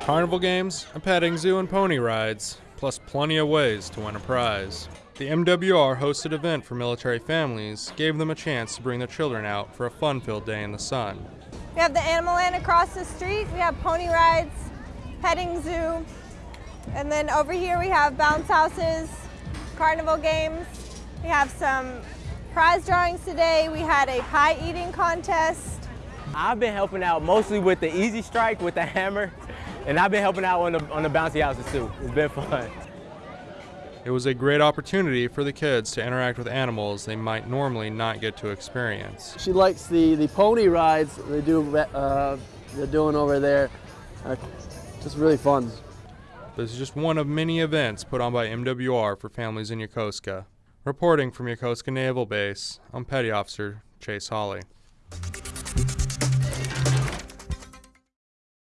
Carnival games, a petting zoo, and pony rides, plus plenty of ways to win a prize. The MWR hosted event for military families gave them a chance to bring their children out for a fun-filled day in the sun. We have the Animal Land across the street, we have pony rides, petting zoo, and then over here we have bounce houses, carnival games. We have some prize drawings today. We had a pie eating contest. I've been helping out mostly with the easy strike with the hammer, and I've been helping out on the, on the bouncy houses too. It's been fun. It was a great opportunity for the kids to interact with animals they might normally not get to experience. She likes the, the pony rides they do, uh, they're doing over there. Uh, just really fun. This is just one of many events put on by MWR for families in Yokosuka. Reporting from Yokosuka Naval Base, I'm Petty Officer Chase Hawley.